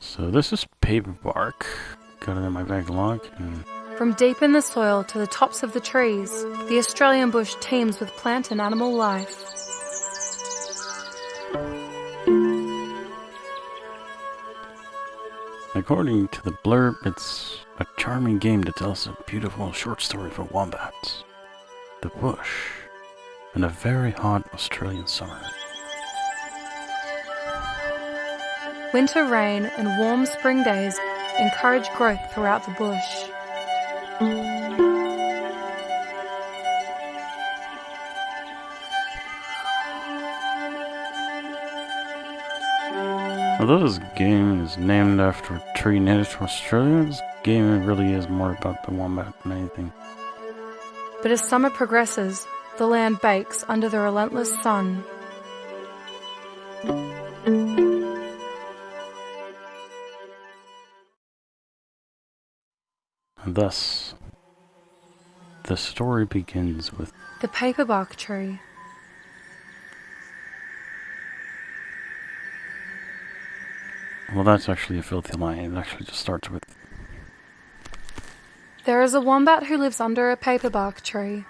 So this is paper bark. Got it in my bag log. And From deep in the soil to the tops of the trees, the Australian bush teems with plant and animal life. according to the blurb, it's a charming game that tells a beautiful short story for wombats, the bush, and a very hot Australian summer. Winter rain and warm spring days encourage growth throughout the bush. Although this game is named after a tree native to Australia, this game really is more about the wombat than anything. But as summer progresses, the land bakes under the relentless sun. And thus, the story begins with The paperbark tree. well, that's actually a filthy line. It actually just starts with There is a wombat who lives under a paperbark tree.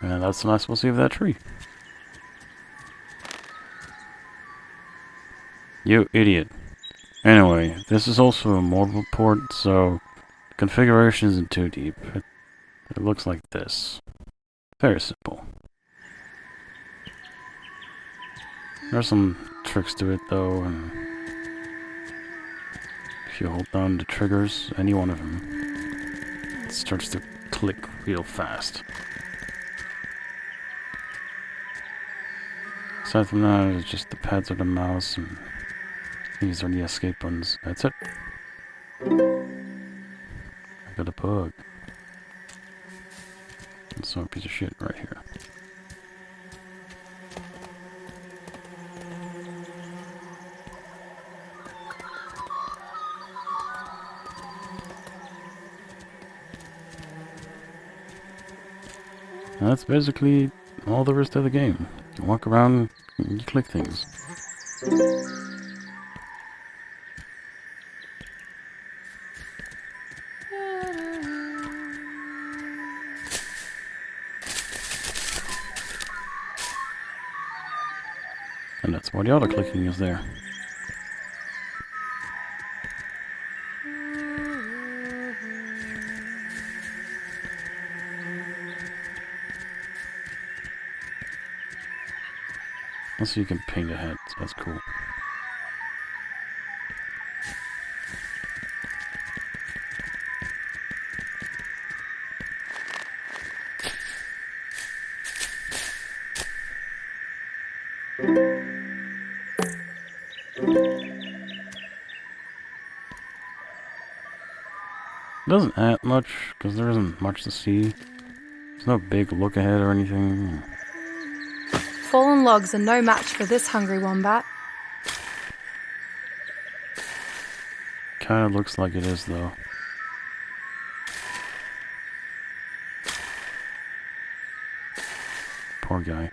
And that's the last we'll see of that tree. You idiot. Anyway, this is also a mobile port, so configuration isn't too deep. It, it looks like this. Very simple. There's some tricks to it though, and if you hold down the triggers, any one of them, it starts to click real fast. Aside from that, it's just the pads of the mouse, and these are the escape buttons. That's it. I got a bug. It's some piece of shit right here. That's basically all there is to the game. You walk around, you click things. And that's why the auto clicking is there. Also, you can paint a head, so that's cool. It doesn't add much, because there isn't much to see. There's no big look ahead or anything. Fallen logs are no match for this hungry wombat. Kinda looks like it is, though. Poor guy.